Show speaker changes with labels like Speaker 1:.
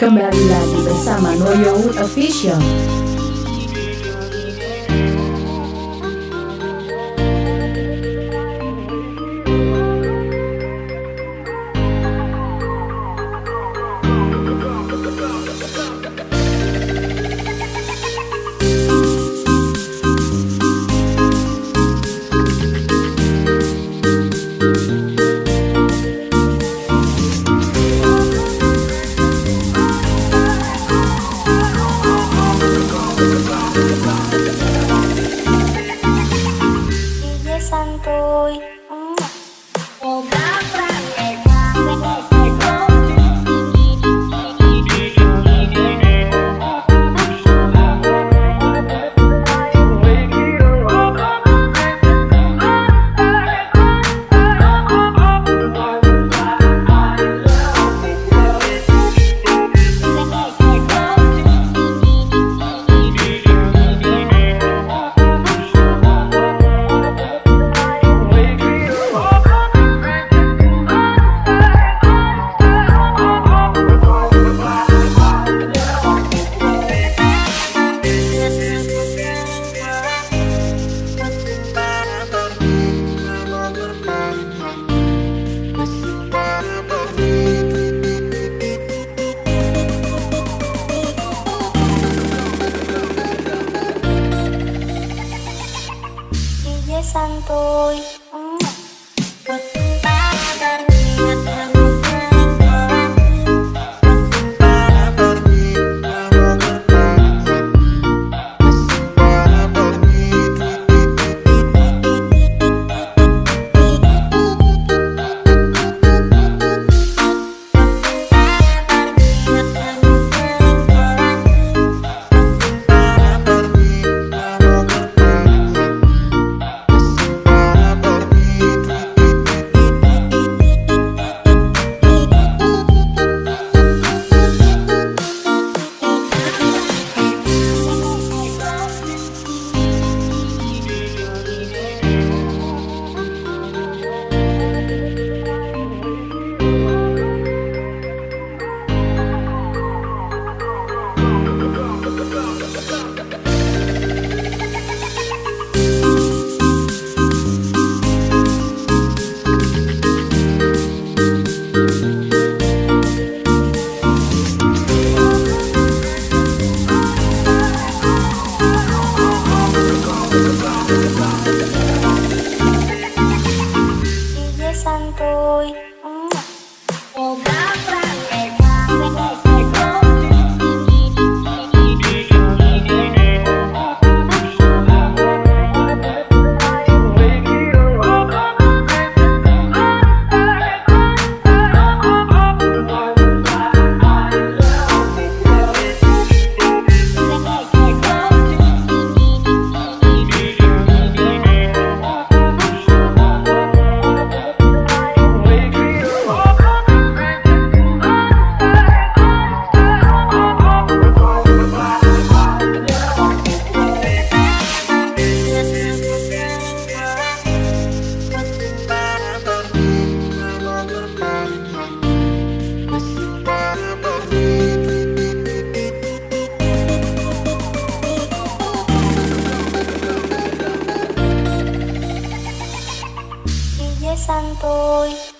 Speaker 1: Kembali lagi bersama Noyowood Official
Speaker 2: sang tôi. sang tôi.